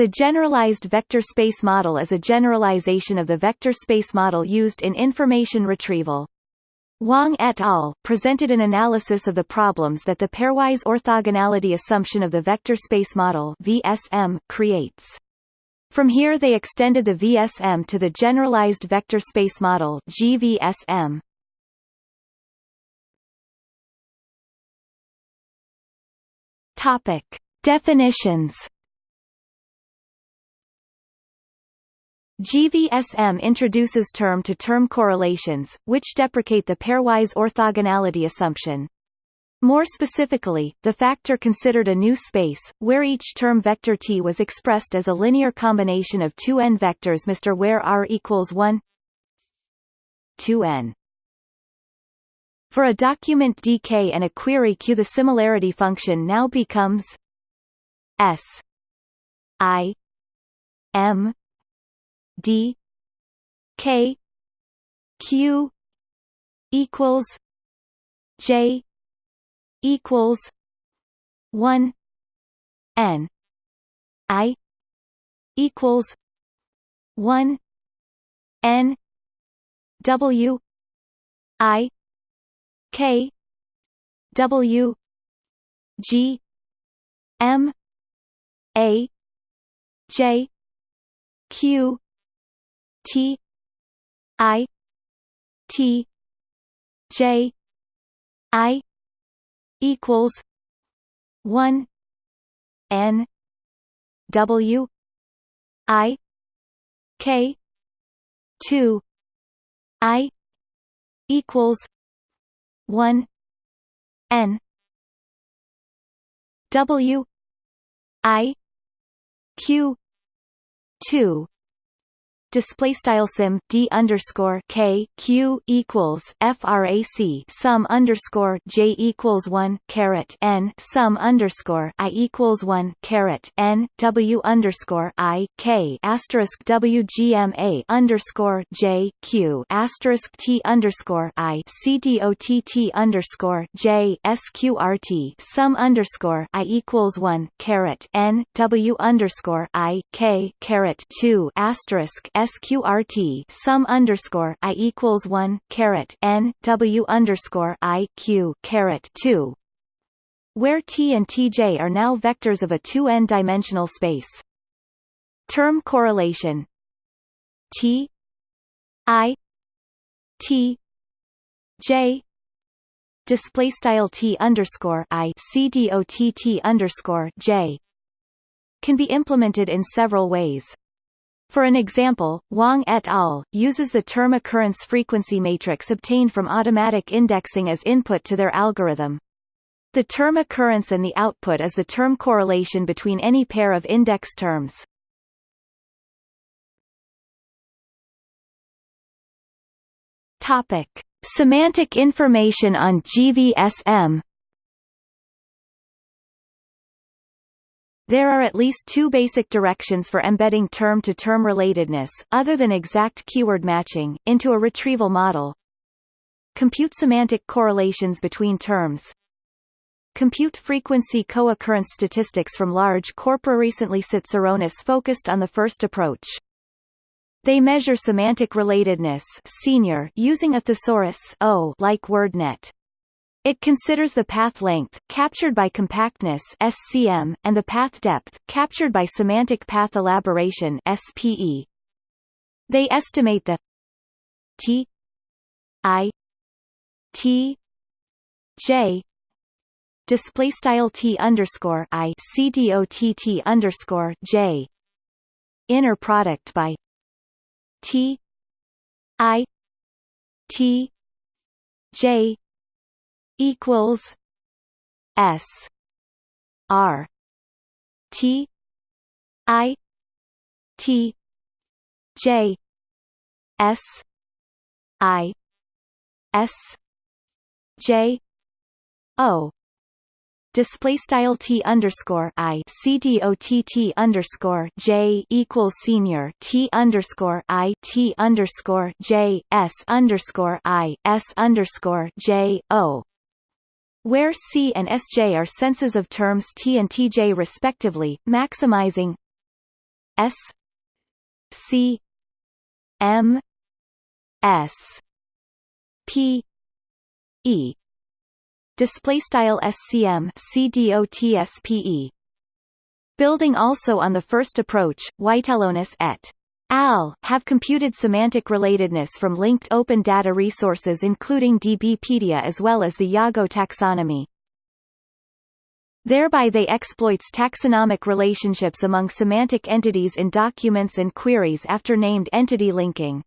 The generalized vector space model is a generalization of the vector space model used in information retrieval. Wang et al. presented an analysis of the problems that the pairwise orthogonality assumption of the vector space model VSM creates. From here they extended the VSM to the generalized vector space model GVSM. Topic: Definitions GVSM introduces term-to-term -term correlations, which deprecate the pairwise orthogonality assumption. More specifically, the factor considered a new space, where each term vector t was expressed as a linear combination of two n vectors Mr. where r equals 1 2n. For a document dk and a query q the similarity function now becomes s i m d k q equals j equals 1 n. I equals 1 n w i k w g m a j q T I T J I equals one N W I K two I equals one N W I Q two display style sim d underscore k q equals frac sum underscore j equals one caret n sum underscore i equals one caret n w underscore i k asterisk w gma underscore j q asterisk t underscore i c d o t t underscore j sqrt sum underscore i equals one caret n w underscore i k caret two asterisk sqrt sum underscore i equals one caret n w underscore i q caret two, where t and tj are now vectors of a two n dimensional space. Term correlation t i t j display style t underscore i c d o t t underscore j can be implemented in several ways. For an example, Wang et al. uses the term occurrence frequency matrix obtained from automatic indexing as input to their algorithm. The term occurrence and the output is the term correlation between any pair of index terms. Topic: Semantic information on GVSM There are at least two basic directions for embedding term-to-term -term relatedness, other than exact keyword matching, into a retrieval model. Compute semantic correlations between terms. Compute frequency co-occurrence statistics from large corpora recently Tsatsaronis focused on the first approach. They measure semantic relatedness senior using a thesaurus like WordNet. It considers the path length, captured by compactness SCM, and the path depth, captured by semantic path elaboration SPE. They estimate the T I T J display style T underscore I C D O T T underscore J inner product by T I T J equals S R T I T J S I S J O. Display style t underscore i c d o t t underscore j equals senior t underscore i t underscore j s underscore i s underscore j o where C and Sj are senses of terms T and Tj respectively, maximizing S C M S P E. Display style SCM CDOTSPE Building also on the first approach, Waitelonis et al. have computed semantic relatedness from linked open data resources including DBpedia as well as the Yago taxonomy. Thereby they exploits taxonomic relationships among semantic entities in documents and queries after named entity linking.